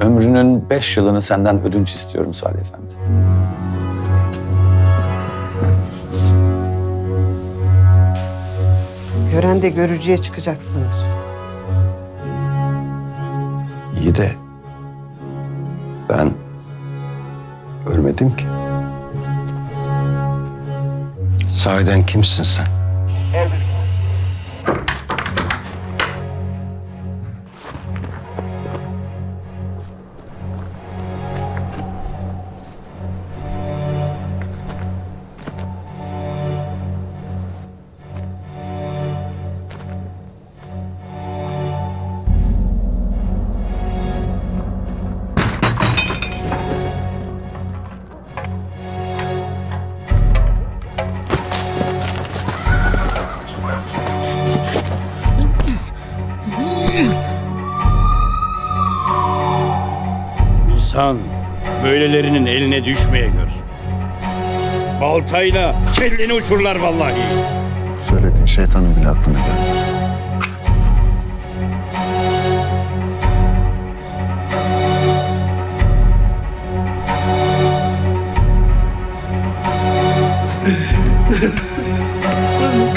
Ömrünün beş yılını senden ödünç istiyorum Salih Efendi. Gören de görücüye çıkacaksınız. İyi de ben ölmedim ki. Sahiden kimsin sen? İnsan böylelerinin eline düşmeye gör. Baltayla kelleni uçurlar vallahi. Söylediğin şeytanın bile aklına gelmez.